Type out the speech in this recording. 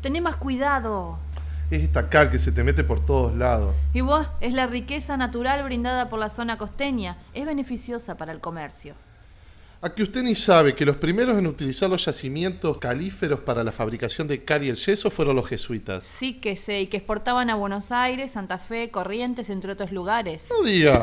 Tené más cuidado. Es esta cal que se te mete por todos lados. Y vos, es la riqueza natural brindada por la zona costeña. Es beneficiosa para el comercio. A que usted ni sabe que los primeros en utilizar los yacimientos calíferos para la fabricación de cal y el yeso fueron los jesuitas. Sí que sé, y que exportaban a Buenos Aires, Santa Fe, Corrientes, entre otros lugares. No diga.